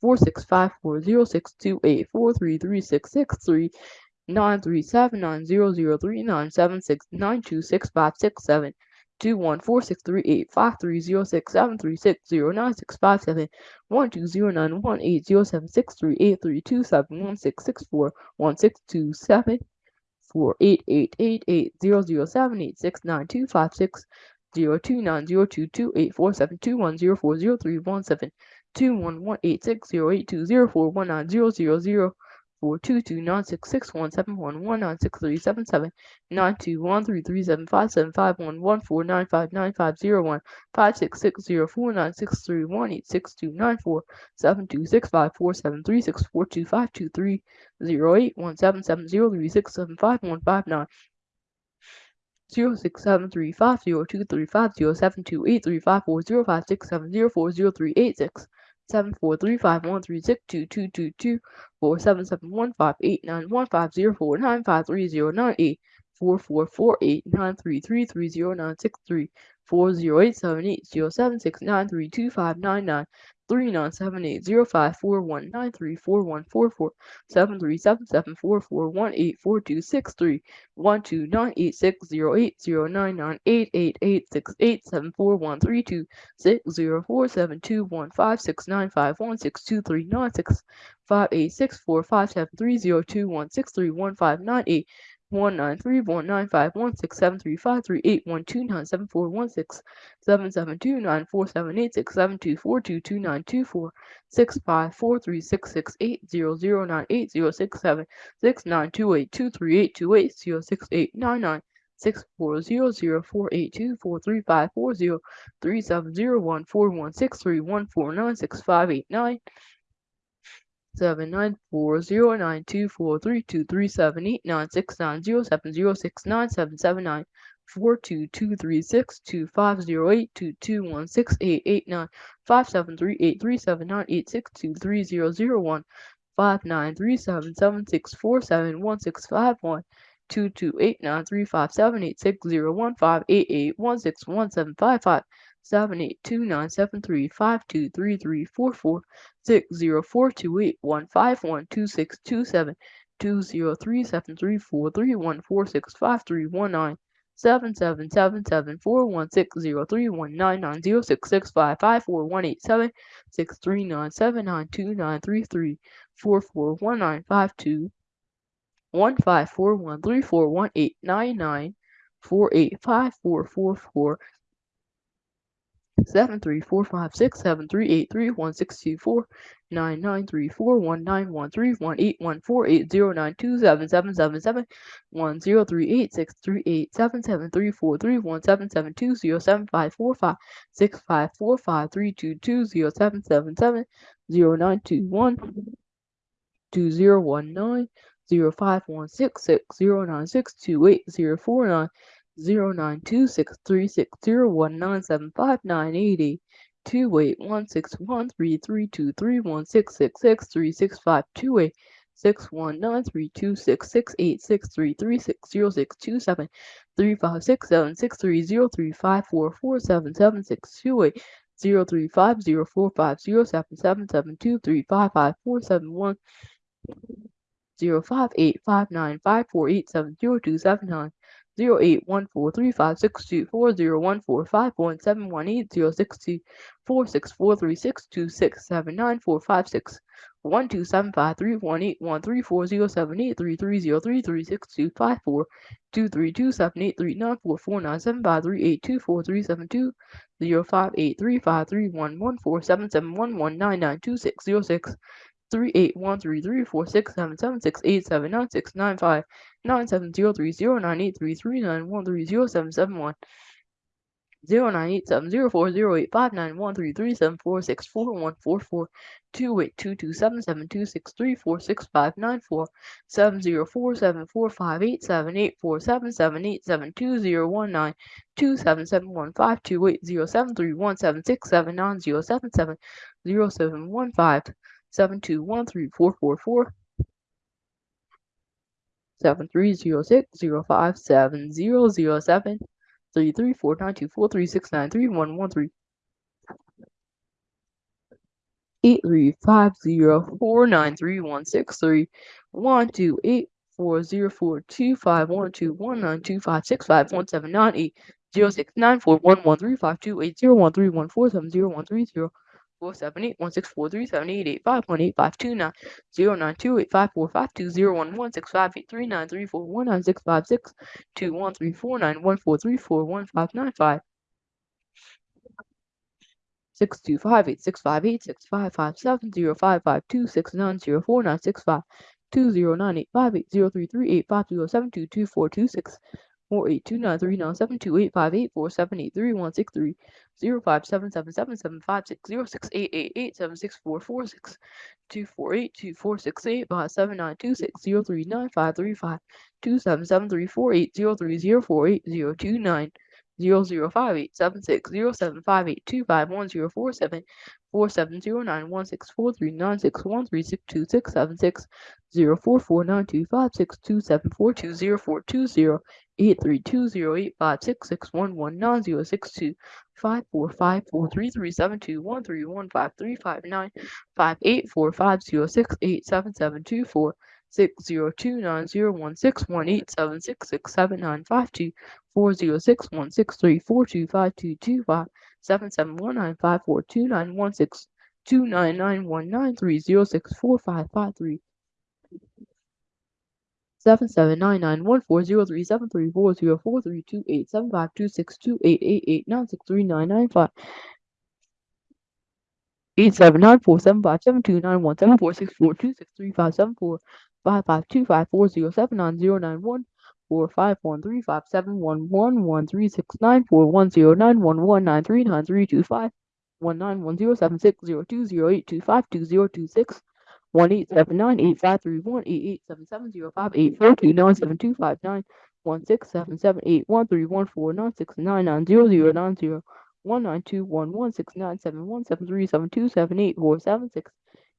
four six five four zero six two eight four three three six six three nine three seven nine zero zero three nine seven six nine two six five six seven two one four six three eight five three zero six seven three six zero nine six five seven one two zero nine one eight zero seven six three eight three two seven one six six four one six two seven four eight eight eight eight zero zero seven eight six nine two five six zero two nine zero two two eight four seven two one zero four zero three one seven two one one eight six zero eight two zero four one nine zero zero zero four two two nine six six one seven one one nine six three seven seven nine two one three three seven five seven five one one four nine five nine five zero one five six six zero four nine six three one eight six two nine four seven two six five four seven three six four two five two three zero eight one seven seven zero three six seven five one five nine zero six seven three five zero two three five zero seven two eight three five four zero five six seven zero four zero three eight six seven four three five one three six two two two two. Four seven seven one five eight nine one five zero four nine five three zero nine eight. Four four four eight nine three three three zero nine six three. Four zero eight seven eight zero seven six nine three two five nine nine three nine seven eight zero five four one nine three four one four four seven three seven seven four four one eight four two six three one two nine eight six zero eight zero nine nine eight eight eight six eight seven four one three two six zero four seven two one five six nine five one six two three nine six five eight six four five seven three zero two one six three one five nine eight one nine three one nine five one six seven three five three eight one two nine seven four one six seven seven two nine four seven eight six seven two four two two nine two four six five four three six six eight zero zero nine eight zero six seven six nine two eight two three eight two eight zero six eight nine nine six four zero zero four eight two four three five four zero three seven zero one four one six three one four nine six five eight nine seven nine four zero nine two four three two three seven eight nine six nine zero seven zero six nine seven seven nine four two two three six two five zero eight two two one six eight eight nine five seven three eight three seven nine eight six two three zero zero one five nine three seven seven six four seven one six five one two two eight nine three five seven eight six zero one five eight eight one six one seven five five seven eight two nine seven three five two three three four four six zero four two eight one five one two six two seven two zero three seven three four three one four six five three one nine seven seven seven seven four one six zero three one nine nine zero six six five five four one eight seven six three nine seven nine two nine three three four four one nine five two one five four one three four one eight nine nine four eight five four four four seven three four five six seven three eight three one six two four nine nine three four one nine one three one eight one four eight zero nine two seven seven seven seven one zero three eight six three eight seven seven three four three one seven seven two zero seven five four five six five four five three two two zero seven seven seven zero nine two one two zero one nine zero five one six six zero nine six two eight zero four nine zero nine two six three six zero one nine seven five nine eight eight. two eight one six one three three two three one six six six three six five two eight six one nine three two six six eight six three three six zero six two seven three five six seven six three zero three five four four seven seven six two eight zero three five zero four five zero seven seven seven two three five five four seven one zero five eight five nine five four eight seven zero two seven nine three eight one three three four six seven seven six eight seven nine six nine five nine seven zero three zero nine eight three three nine one three zero seven seven one. zero nine eight seven zero four zero eight five nine one three three seven four six four one four four. Two eight two two seven seven two six three four six five nine four. Seven zero four seven four five eight seven eight four. Seven seven eight seven two zero one nine two seven seven one five two eight zero seven three one seven six seven nine zero seven seven zero seven one five. Seven two one three four four four seven three zero six zero five seven zero zero seven three three four nine two four three six nine three one one three. eight three five zero four nine three one six three one two eight four zero four two five one two one nine two five six five one seven nine eight zero six nine four one one three five two eight zero one three one four seven zero one three zero four seven eight one six four three seven eight eight five one eight five two nine zero nine two eight five four five two zero one one six five eight three nine three four one nine six five six two one three four nine one four three four one five nine five six two five eight six five eight six five five seven zero five five two six nine zero four nine six five two zero nine eight five eight zero three three eight five zero seven two two four two six four eight two nine three nine seven two eight five eight four seven eight three one six three zero five seven seven seven seven five six zero six eight eight eight seven six four four six two four eight two four six eight five seven nine two six zero three nine five three five two seven seven three four eight zero three zero four eight zero two nine zero zero five eight seven six zero seven five eight two five one zero four seven four seven zero nine one six four three nine six one three six two six seven six zero four four nine two five six two seven four two zero four two zero eight three two zero eight five six six one one nine zero six two five four five four three three seven two one three one five three five nine five eight four five zero six eight seven seven two four six zero two nine zero one six one eight seven six six seven nine five two four zero six one six three four two five two two five seven seven one nine five four two nine one six two nine nine one nine three zero six four five five three. seven seven nine nine one four zero three seven three four zero four three. two eight seven five two six two eight eight eight nine six three nine nine five eight seven nine four seven five seven two nine one seven four six four two six three five seven four five five two five four zero seven nine zero nine one four five one three five seven one one one three six nine four one zero nine one one nine three nine three two five one nine one zero seven six zero two zero eight two five two zero two six one eight seven nine eight five three one eight eight seven seven zero five eight four two nine seven two five nine one six seven seven eight one three one four nine six nine nine zero zero nine zero one nine two one one six nine seven one seven three seven two seven eight four seven six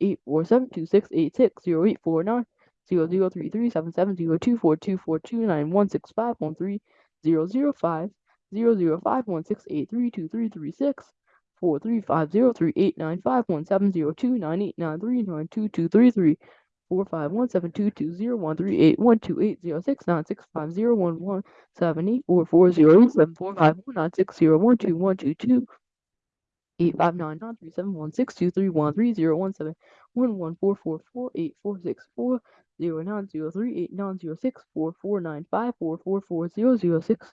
eight four seven two six eight six zero eight four nine zero zero three three seven seven zero two four two four two nine one six five one three zero zero five zero zero five one six eight three two three three six four three five zero three eight nine five one seven zero two nine eight nine three nine two two three three four five one seven two two zero one three eight one two eight zero six nine six five zero one one seven eight four four zero eight seven four five one nine six zero one two one two two eight five nine nine three seven one six two three one three zero one seven one one four four four eight four six four zero nine zero three eight nine zero six four four nine five four four four zero zero six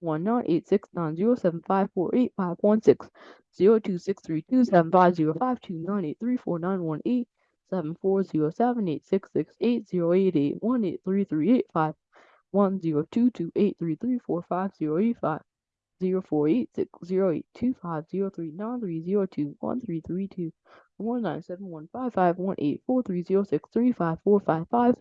one nine eight six nine zero seven five four eight five one six zero two six three two seven five zero five two nine eight three four nine one eight seven four zero seven eight six six eight zero eight eight one eight three three eight five one zero two two eight three three four five zero eight five zero four eight six zero eight two five zero three nine three zero two one three three two one nine seven one five five one eight four three zero six three five four five five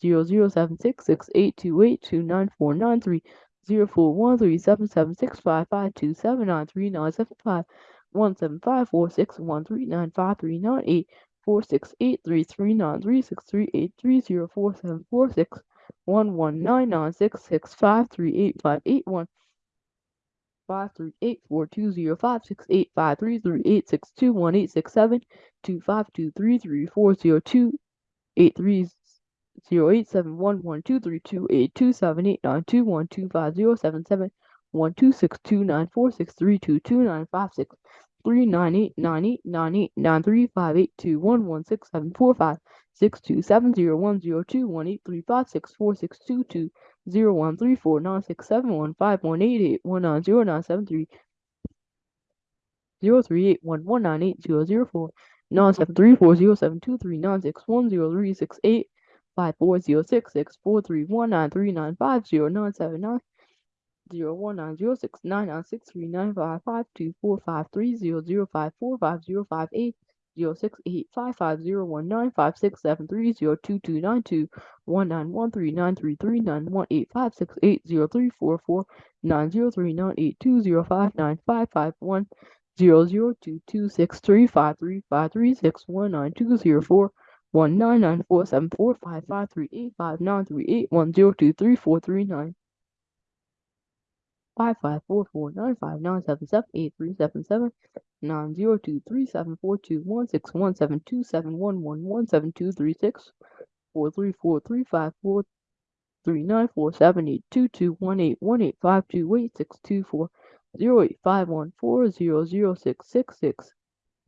zero zero seven six six eight two eight two nine four nine three zero four one three seven seven six five five two seven nine three nine seven five one seven five four six one three nine five three nine eight four six eight three three nine three six three eight three zero four seven four six one one nine nine six six five three eight five eight one five three eight four two zero five six eight five three three eight six two one eight six seven two five two three three four zero two eight three zero eight seven one one two three two eight two seven eight nine two one two five zero seven seven one two six two nine four six three two two nine five six three nine eight nine eight nine eight nine three five eight two one one six seven four five six two seven zero one zero two one eight three five six four six two two zero one three four nine six seven one five one eight eight one nine zero nine seven three. zero three eight one one nine eight zero zero four nine seven three four zero seven two three nine six one zero three six eight five four zero six six four three one nine three nine five zero nine seven nine. zero one nine zero six nine nine six three nine five five two four five three zero zero five four five zero five eight zero six eight five five zero one nine five six seven three zero two two nine two one nine one three nine three three nine one eight five six eight zero three four four nine zero three nine eight two zero five nine five five one zero zero two two six three five three five three six one nine two zero four one nine nine four seven four five five three eight five nine three eight one zero two three four three nine five five four four nine five nine seven seven eight three seven seven nine zero two three seven four two one six one seven two seven one one one seven two three six four three four three five four three nine four seven eight two two one eight one eight five two eight six two four zero eight five one four zero zero six six six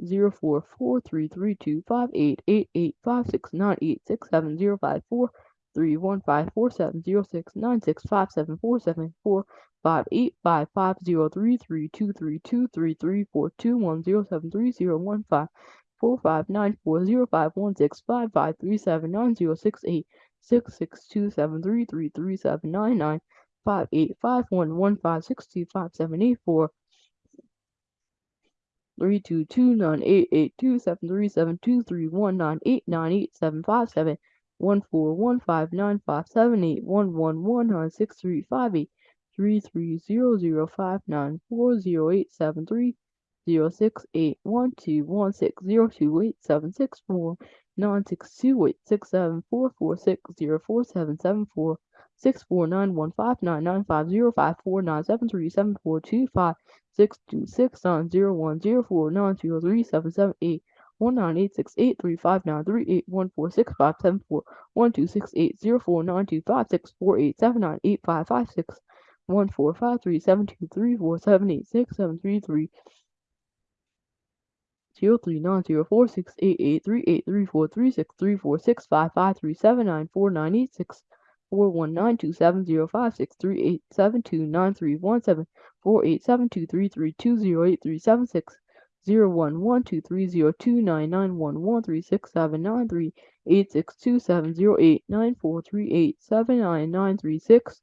zero four four three three two five eight eight eight five six nine eight six seven zero five four three one five four seven zero six nine six five seven four seven four five eight five five zero three three two three two three three four two one zero seven three zero one five four five nine four zero five one six five five three seven nine zero six eight six six two seven three three three seven nine nine five eight five one one five six two five seven eight four three two two nine eight eight two seven three seven two three one nine eight nine eight seven five seven one four one five nine five seven eight one one one nine six three five eight three three zero zero five nine four zero eight seven three zero six eight one two one six zero two eight seven six four nine six two eight six seven four four six zero four seven seven four six four nine one five nine nine five zero five four nine seven three seven four two five six two six nine zero one zero four nine zero three seven seven eight one nine eight six eight three five nine three eight one four six five seven four one two six eight zero four nine two five six four eight seven nine eight five five six one four five three seven two three four seven eight six seven three three zero three nine zero four six eight eight three eight three four three six three four six five five three seven nine four nine eight six four one nine two seven zero five six three eight seven two nine three one seven four eight seven two three three two zero eight three seven six zero one one two three zero two nine nine one one three six seven nine three eight six two seven zero eight nine four three eight seven nine nine three six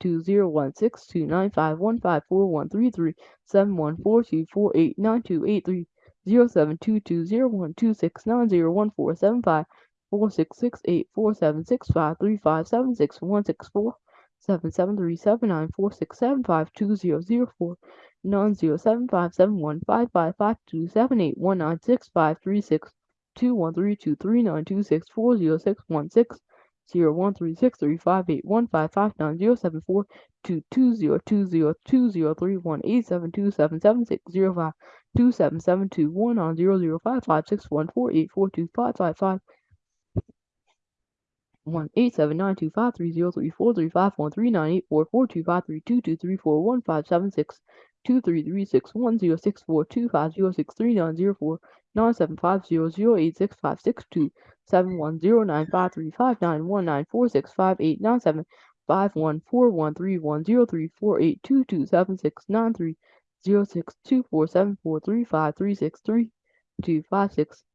two zero one six two nine five one five four one three three seven one four two four eight nine two eight three zero seven two two zero one two six nine zero one four seven five four six six eight four seven six five three five seven six one six four seven seven three seven nine four six seven five two zero zero four nine zero seven five seven one five five five two seven eight one nine six five three six two one three two three nine two six four zero six one six zero one three six three five eight one five five nine zero seven four two two zero two zero two zero three one eight seven two seven seven six zero five two seven seven two one nine zero zero five five six one four eight four two five five five. One eight seven nine two five three zero three four three five one three nine eight four four two five three two two three four one five seven six two three three six one zero six four two five zero six three nine zero four nine seven five zero zero eight six five six two seven one zero nine five three five nine one nine four six five eight nine seven five one four one three one zero three four eight two two seven six nine three zero six two four seven four three five three six three two five six